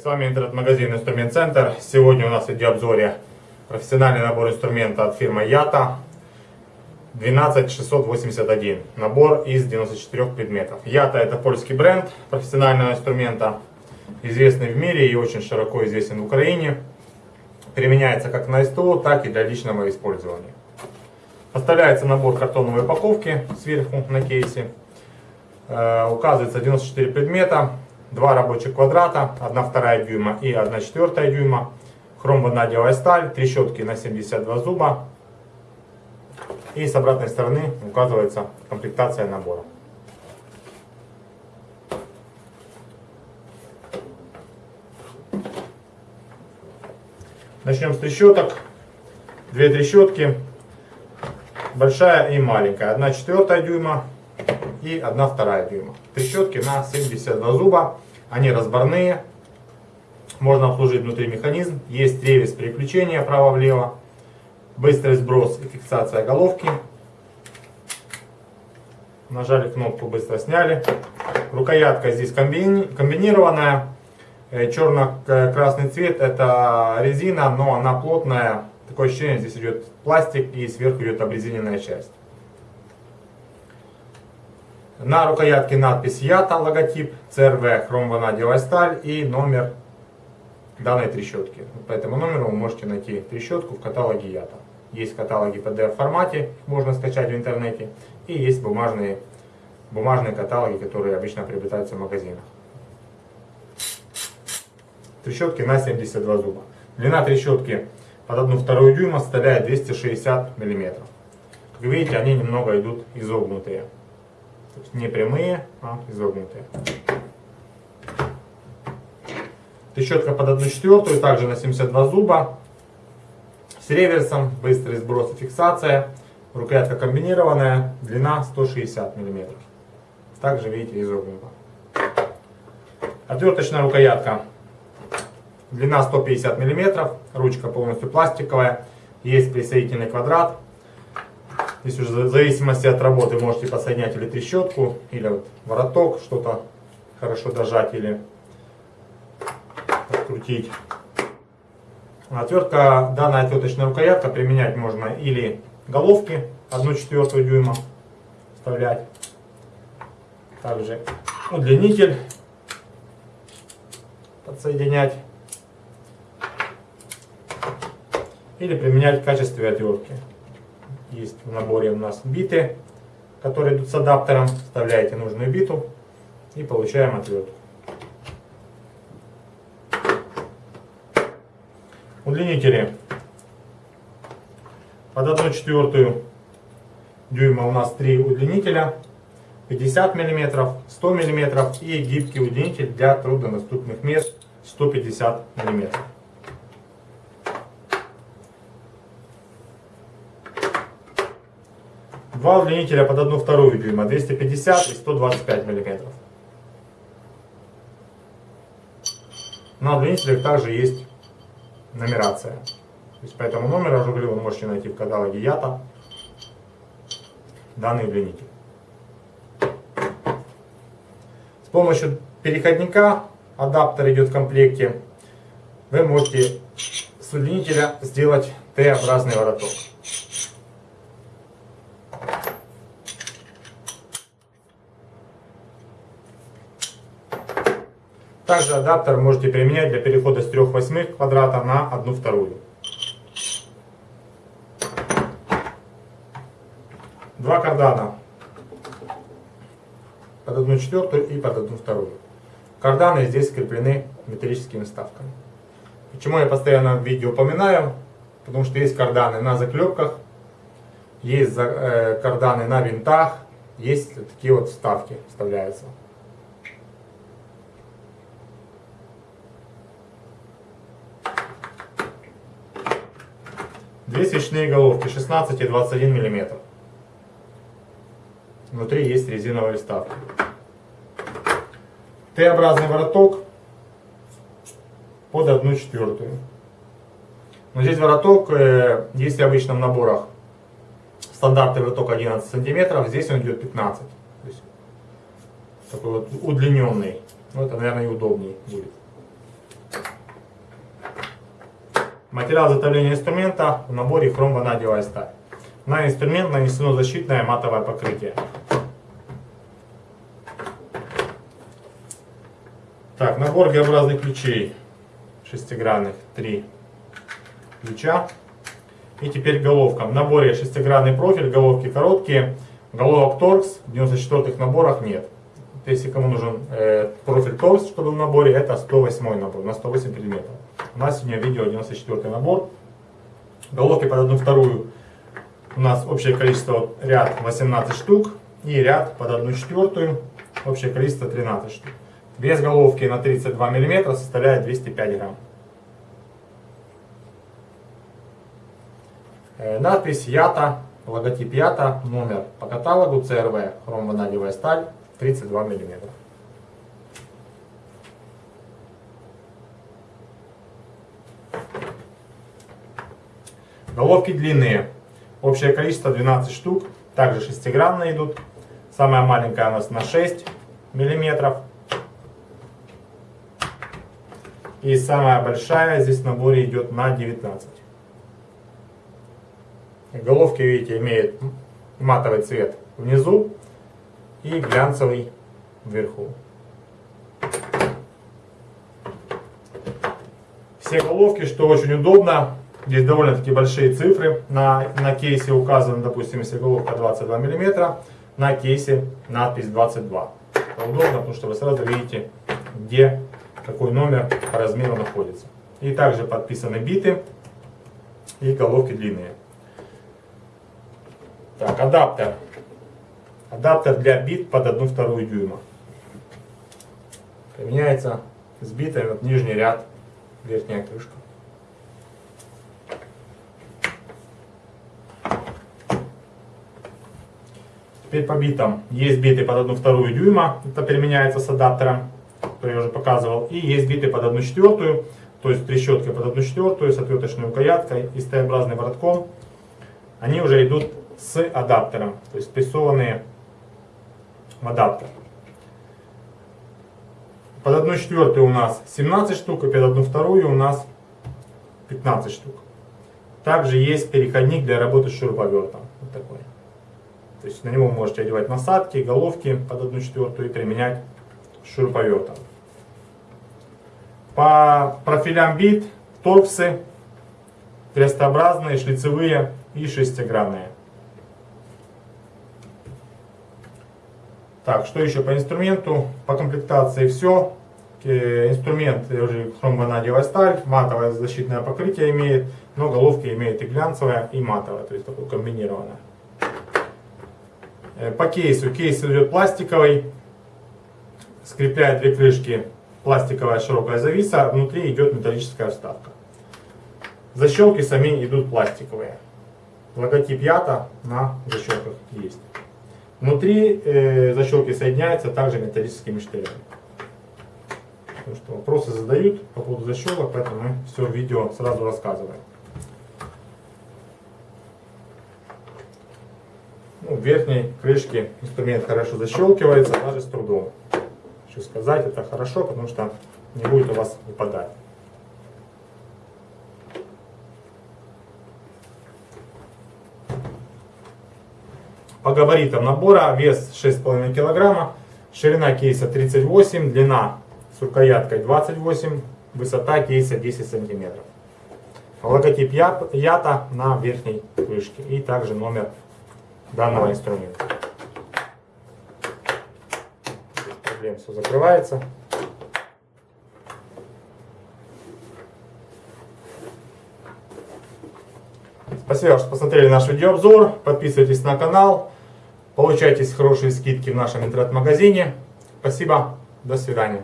с вами интернет-магазин Инструмент Центр. Сегодня у нас в обзоре профессиональный набор инструмента от фирмы Ята 12681. Набор из 94 предметов. Ята это польский бренд профессионального инструмента, известный в мире и очень широко известен в Украине. Применяется как на СТО, так и для личного использования. Поставляется набор картоновой упаковки сверху на кейсе. Э, указывается 94 предмета, два рабочих квадрата, 1 вторая дюйма и 1 четвертая дюйма, хромванадиевая сталь, трещотки на 72 зуба. И с обратной стороны указывается комплектация набора. Начнем с трещоток. Две трещотки, большая и маленькая. 1 четвертая дюйма и 1 вторая дюйма. Трещотки на 72 зуба, они разборные, можно обслужить внутри механизм, есть ревес переключения право-влево, быстрый сброс и фиксация головки. Нажали кнопку, быстро сняли. Рукоятка здесь комбинированная. Э, Черно-красный цвет это резина, но она плотная. Такое ощущение, здесь идет пластик и сверху идет обрезиненная часть. На рукоятке надпись ЯТА, логотип, CRV, хромванадиевая сталь и номер данной трещотки. По этому номеру вы можете найти трещотку в каталоге ЯТА. Есть каталоги в PDF формате, можно скачать в интернете. И есть бумажные, бумажные каталоги, которые обычно приобретаются в магазинах. Трещотки на 72 зуба. Длина трещотки под 1,2 дюйма составляет 260 мм. Как видите, они немного идут изогнутые. То есть не прямые, а изогнутые. Трещотка под 1 четвертую, также на 72 зуба. С реверсом, быстрый сброс и фиксация. Рукоятка комбинированная, длина 160 мм. Также видите изогнута. Отверточная рукоятка. Длина 150 мм, ручка полностью пластиковая. Есть присоединительный квадрат Здесь уже в зависимости от работы можете подсоединять или трещотку, или вот вороток, что-то хорошо дожать или открутить. Отвертка, данная отверточная рукоятка применять можно или головки 1 четвертую дюйма вставлять. Также удлинитель подсоединять. Или применять в качестве отвертки. Есть в наборе у нас биты, которые идут с адаптером. Вставляете нужную биту и получаем отвертку. Удлинители. Под 1 четвертую дюйма у нас три удлинителя. 50 мм, 100 мм и гибкий удлинитель для труднодоступных мест 150 мм. Два удлинителя под одну вторую дюйма, 250 и 125 мм. На удлинителях также есть нумерация. То есть по этому номеру, я уже говорил, вы можете найти в каталоге ЯТА данный удлинитель. С помощью переходника, адаптер идет в комплекте, вы можете с удлинителя сделать Т-образный вороток. Также адаптер можете применять для перехода с 3 восьмых квадрата на 1 вторую. Два кардана под 1 четвертую и под 1 вторую. Карданы здесь скреплены металлическими вставками. Почему я постоянно в видео упоминаю? Потому что есть карданы на заклепках, есть э, карданы на винтах, есть такие вот вставки вставляются. Две свечные головки 16 и 21 мм. Внутри есть резиновая вставка. Т-образный вороток под 1 четвертую. Но здесь вороток, э, если в обычном наборах стандартный вороток 11 сантиметров, здесь он идет 15. То есть такой вот удлиненный. Ну, это, наверное, и удобнее будет. Материал изготовления инструмента в наборе хром-ванадиевая сталь. На инструмент нанесено защитное матовое покрытие. Так, набор Г-образных ключей шестигранных, три ключа. И теперь головка. В наборе шестигранный профиль, головки короткие. Головок торкс в 94-х наборах нет. Если кому нужен э, профиль торкс, чтобы в наборе, это 108 набор, на 108 предметов. У нас сегодня видео 94 набор. Головки под одну вторую у нас общее количество ряд 18 штук и ряд под одну четвертую общее количество 13 штук. Вес головки на 32 мм составляет 205 грамм. Э, надпись ЯТА, логотип ЯТА, номер по каталогу ЦРВ, хромванадевая сталь, 32 мм. Головки длинные. Общее количество 12 штук. Также шестигранные идут. Самая маленькая у нас на 6 миллиметров. И самая большая здесь в наборе идет на 19. Головки, видите, имеют матовый цвет внизу и глянцевый вверху. Все головки, что очень удобно, здесь довольно-таки большие цифры. На, на кейсе указано, допустим, если головка 22 мм, на кейсе надпись 22. Это удобно, потому что вы сразу видите, где какой номер по размеру находится. И также подписаны биты и головки длинные. Так, адаптер. Адаптер для бит под 1 вторую дюйма. Применяется с битами вот нижний ряд, верхняя крышка. Теперь по битам. Есть биты под 1 вторую дюйма, это применяется с адаптером что я уже показывал. И есть биты под 1 четвертую, то есть трещоткой под 1 четвертую с отверточной рукояткой и с Т-образным воротком. Они уже идут с адаптером, то есть прессованные в адаптер. Под 1 четвертую у нас 17 штук, и под 1 вторую у нас 15 штук. Также есть переходник для работы с шуруповертом. Вот такой. То есть на него можете одевать насадки, головки под 1 четвертую и применять шуруповертом. По профилям бит, торксы, крестообразные, шлицевые и шестигранные. Так, что еще по инструменту? По комплектации все. Инструмент уже хромванадевая сталь, матовое защитное покрытие имеет, но головки имеет и глянцевая, и матовая, то есть такое комбинированное. Э, по кейсу. Кейс идет пластиковый, скрепляет две крышки пластиковая широкая зависа, внутри идет металлическая вставка. Защелки сами идут пластиковые. Логотип Ята на защелках есть. Внутри э, защелки соединяются также металлическими штырями. Потому что вопросы задают по поводу защелок, поэтому мы все в видео сразу рассказываем. Ну, верхней крышке инструмент хорошо защелкивается, даже с трудом хочу сказать, это хорошо, потому что не будет у вас выпадать. По габаритам набора вес 6,5 кг, ширина кейса 38, длина с рукояткой 28, высота кейса 10 см. Логотип Ята на верхней крышке и также номер данного инструмента. проблем, все закрывается. Спасибо, что посмотрели наш видеообзор. Подписывайтесь на канал. Получайте хорошие скидки в нашем интернет-магазине. Спасибо. До свидания.